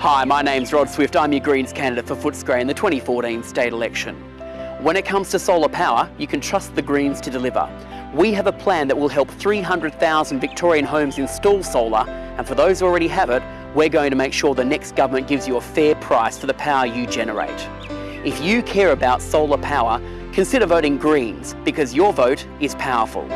Hi, my name's Rod Swift. I'm your Greens candidate for Footscray in the 2014 state election. When it comes to solar power, you can trust the Greens to deliver. We have a plan that will help 300,000 Victorian homes install solar, and for those who already have it, we're going to make sure the next government gives you a fair price for the power you generate. If you care about solar power, consider voting Greens because your vote is powerful.